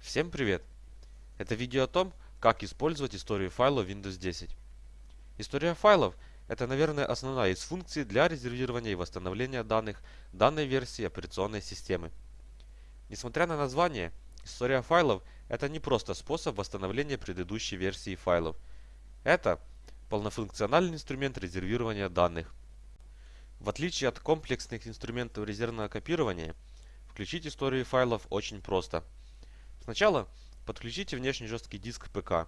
Всем привет! Это видео о том, как использовать историю файлов Windows 10. История файлов – это, наверное, основная из функций для резервирования и восстановления данных данной версии операционной системы. Несмотря на название, история файлов – это не просто способ восстановления предыдущей версии файлов. Это полнофункциональный инструмент резервирования данных. В отличие от комплексных инструментов резервного копирования, включить историю файлов очень просто – Сначала подключите внешний жесткий диск ПК.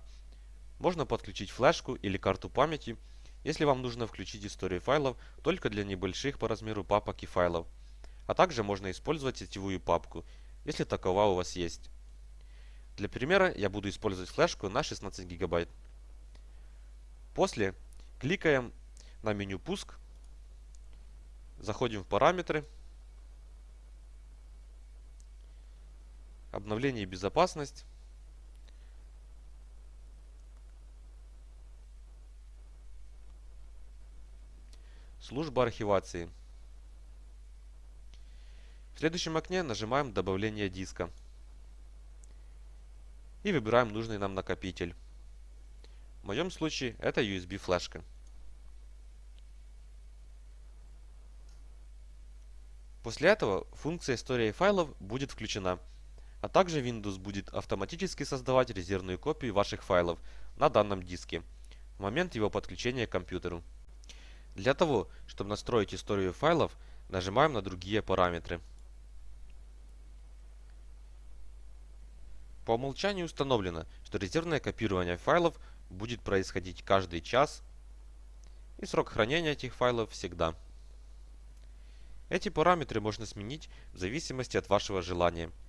Можно подключить флешку или карту памяти, если вам нужно включить историю файлов только для небольших по размеру папок и файлов. А также можно использовать сетевую папку, если такова у вас есть. Для примера я буду использовать флешку на 16 гигабайт. После кликаем на меню «Пуск», заходим в параметры, обновление и безопасность. Служба архивации. В следующем окне нажимаем «Добавление диска» и выбираем нужный нам накопитель. В моем случае это USB флешка. После этого функция истории файлов будет включена – а также Windows будет автоматически создавать резервную копию ваших файлов на данном диске в момент его подключения к компьютеру. Для того, чтобы настроить историю файлов, нажимаем на другие параметры. По умолчанию установлено, что резервное копирование файлов будет происходить каждый час и срок хранения этих файлов всегда. Эти параметры можно сменить в зависимости от вашего желания –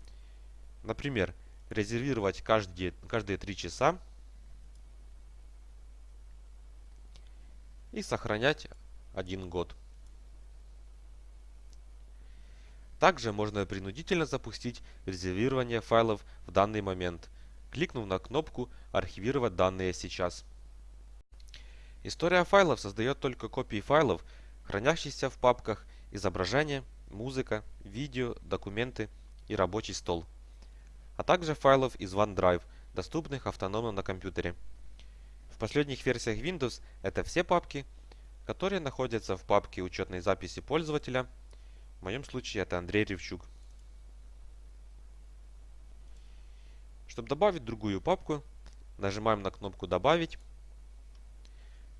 Например, резервировать каждые, каждые 3 часа и сохранять один год. Также можно принудительно запустить резервирование файлов в данный момент, кликнув на кнопку «Архивировать данные сейчас». История файлов создает только копии файлов, хранящихся в папках «Изображение», «Музыка», «Видео», «Документы» и «Рабочий стол» а также файлов из OneDrive, доступных автономно на компьютере. В последних версиях Windows это все папки, которые находятся в папке учетной записи пользователя. В моем случае это Андрей Ревчук. Чтобы добавить другую папку, нажимаем на кнопку «Добавить»,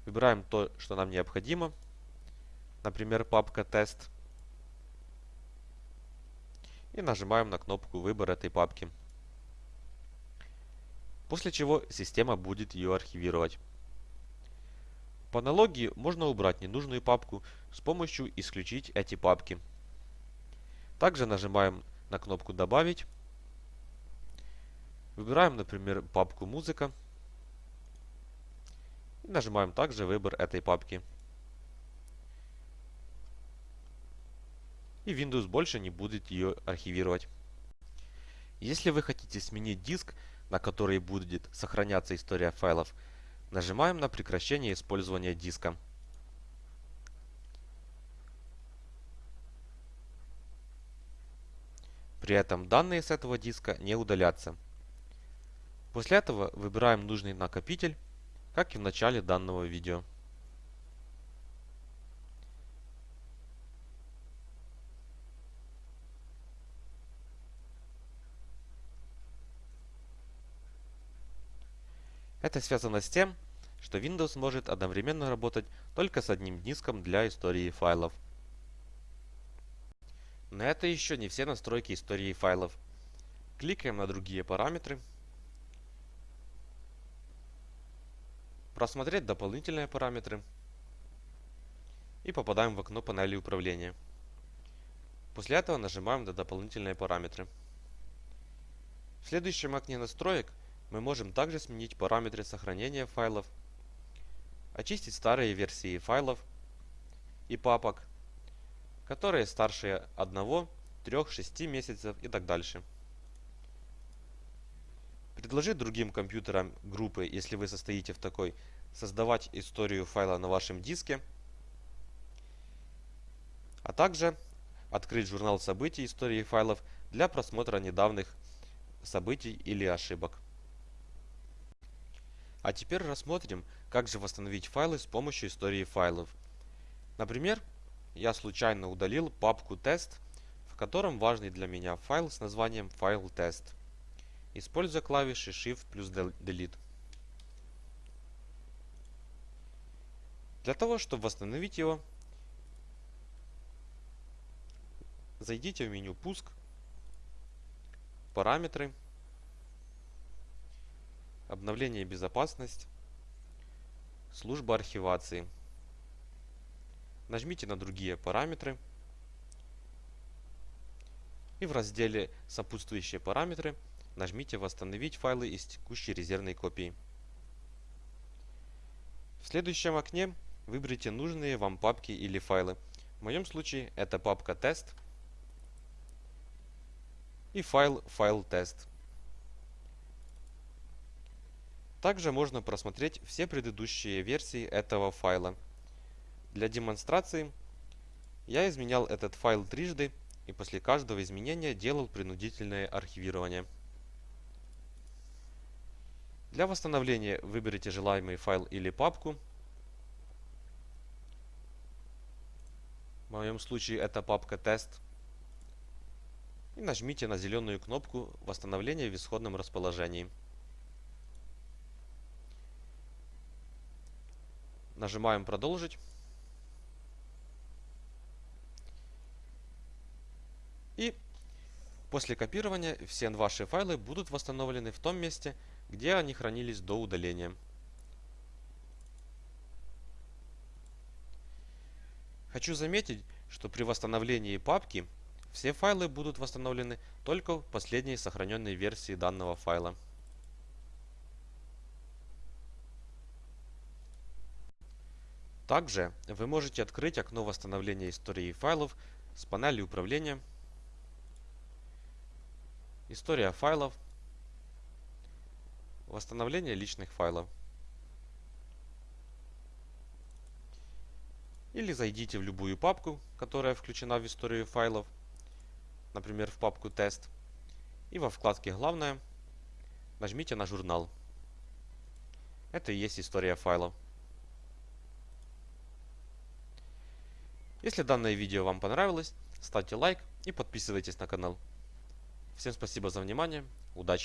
выбираем то, что нам необходимо, например, папка «Тест», и нажимаем на кнопку «Выбор этой папки» после чего система будет ее архивировать. По аналогии можно убрать ненужную папку с помощью «Исключить эти папки». Также нажимаем на кнопку «Добавить». Выбираем, например, папку «Музыка». И нажимаем также «Выбор этой папки». И Windows больше не будет ее архивировать. Если вы хотите сменить диск, на которой будет сохраняться история файлов, нажимаем на прекращение использования диска. При этом данные с этого диска не удалятся. После этого выбираем нужный накопитель, как и в начале данного видео. Это связано с тем, что Windows может одновременно работать только с одним диском для истории файлов. Но это еще не все настройки истории файлов. Кликаем на другие параметры. Просмотреть дополнительные параметры. И попадаем в окно панели управления. После этого нажимаем на дополнительные параметры. В следующем окне настроек мы можем также сменить параметры сохранения файлов, очистить старые версии файлов и папок, которые старше 1, 3, 6 месяцев и так дальше. Предложить другим компьютерам группы, если вы состоите в такой, создавать историю файла на вашем диске, а также открыть журнал событий истории файлов для просмотра недавних событий или ошибок. А теперь рассмотрим, как же восстановить файлы с помощью истории файлов. Например, я случайно удалил папку тест, в котором важный для меня файл с названием файл тест, используя клавиши Shift плюс Delete. Для того, чтобы восстановить его, зайдите в меню «Пуск», «Параметры», «Обновление безопасность», «Служба архивации». Нажмите на другие параметры и в разделе «Сопутствующие параметры» нажмите «Восстановить файлы из текущей резервной копии». В следующем окне Выберите нужные вам папки или файлы. В моем случае это папка тест и файл файл тест. Также можно просмотреть все предыдущие версии этого файла. Для демонстрации я изменял этот файл трижды и после каждого изменения делал принудительное архивирование. Для восстановления выберите желаемый файл или папку В моем случае это папка тест. И нажмите на зеленую кнопку восстановления в исходном расположении. Нажимаем продолжить. И после копирования все ваши файлы будут восстановлены в том месте, где они хранились до удаления. Хочу заметить, что при восстановлении папки все файлы будут восстановлены только в последней сохраненной версии данного файла. Также вы можете открыть окно восстановления истории файлов с панели управления, история файлов, восстановление личных файлов. Или зайдите в любую папку, которая включена в историю файлов, например, в папку тест, и во вкладке «Главное» нажмите на журнал. Это и есть история файлов. Если данное видео вам понравилось, ставьте лайк и подписывайтесь на канал. Всем спасибо за внимание, удачи!